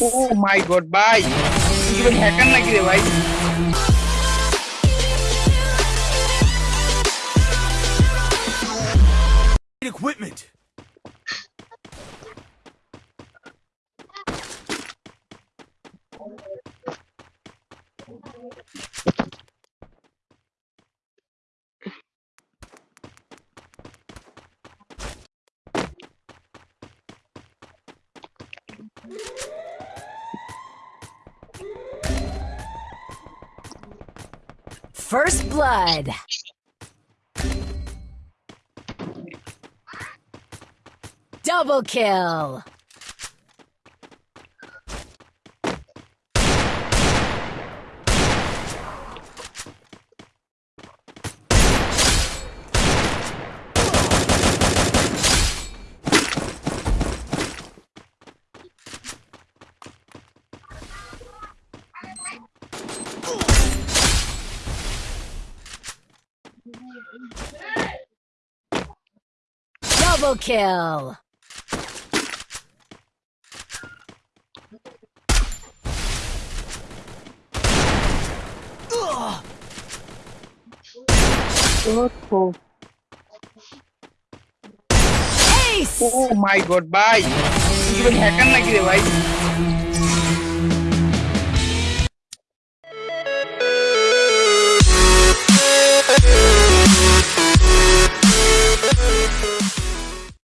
Oh, my god, bye. You will hack and like it, right? equipment. First blood. Double kill. Double kill! Oh my god, bye! You hacker like kire bhai?